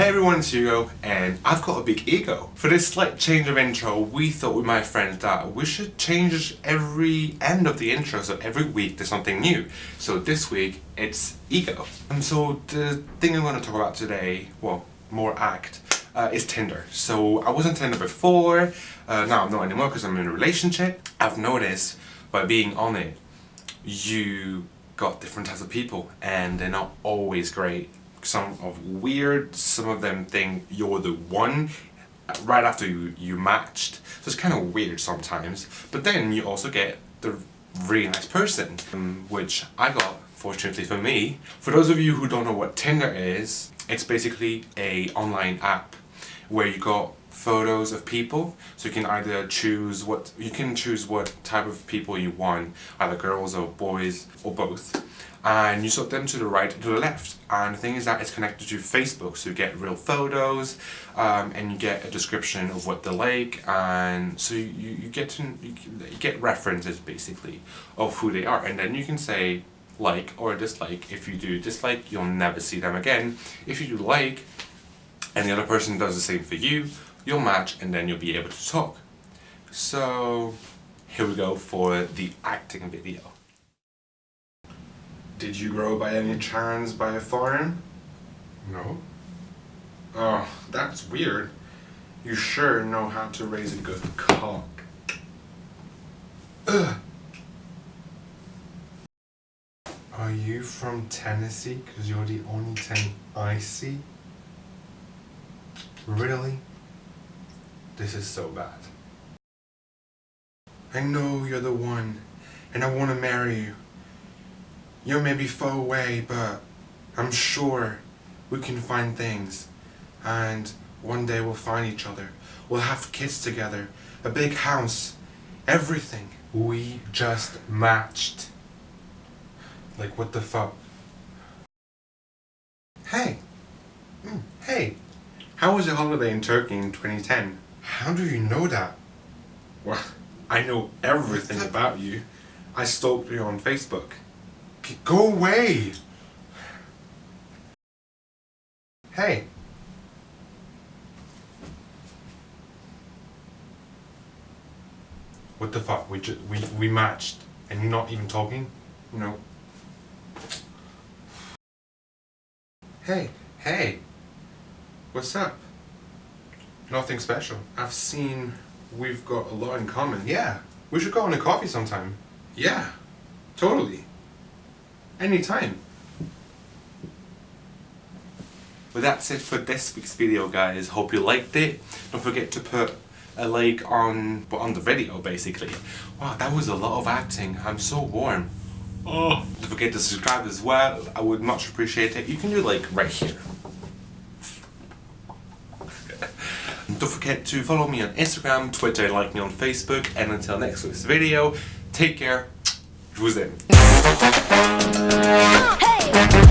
Hey everyone, it's Hugo, and I've got a big ego. For this slight change of intro, we thought with my friends that we should change every end of the intro, so every week there's something new. So this week, it's ego. And so the thing I'm going to talk about today, well, more act, uh, is Tinder. So I was on Tinder before, uh, now I'm not anymore because I'm in a relationship. I've noticed by being on it, you got different types of people and they're not always great some of weird, some of them think you're the one right after you, you matched. So it's kind of weird sometimes. But then you also get the really nice person, um, which I got, fortunately for me. For those of you who don't know what Tinder is, it's basically a online app where you got photos of people. So you can either choose what you can choose what type of people you want either girls or boys or both. And you sort them to the right to the left. And the thing is that it's connected to Facebook so you get real photos um, and you get a description of what they like. And so you, you get to you get references basically of who they are. And then you can say like or dislike. If you do dislike you'll never see them again. If you do like and the other person does the same for you you'll match and then you'll be able to talk. So here we go for the acting video. Did you grow by any chance by a farm? No. Oh, that's weird. You sure know how to raise a good cock. Ugh. Are you from Tennessee? Because you're the only thing I see? Really? This is so bad. I know you're the one, and I want to marry you. You may be far away, but I'm sure we can find things. And one day we'll find each other. We'll have kids together, a big house, everything. We just matched. Like, what the fuck? Hey! Mm, hey! How was your holiday in Turkey in 2010? How do you know that? Well, I know everything about you. I stalked you on Facebook. Go away! Hey! What the fuck? We just, we, we matched and you're not even talking? No. Hey, hey! What's up? Nothing special. I've seen we've got a lot in common. Yeah, we should go on a coffee sometime. Yeah, totally. Anytime. Well that's it for this week's video guys. Hope you liked it. Don't forget to put a like on on the video basically. Wow, that was a lot of acting. I'm so warm. Oh. Don't forget to subscribe as well. I would much appreciate it. You can do like right here. Don't forget to follow me on Instagram, Twitter, like me on Facebook, and until next week's video, take care, Jwuzin. Hey!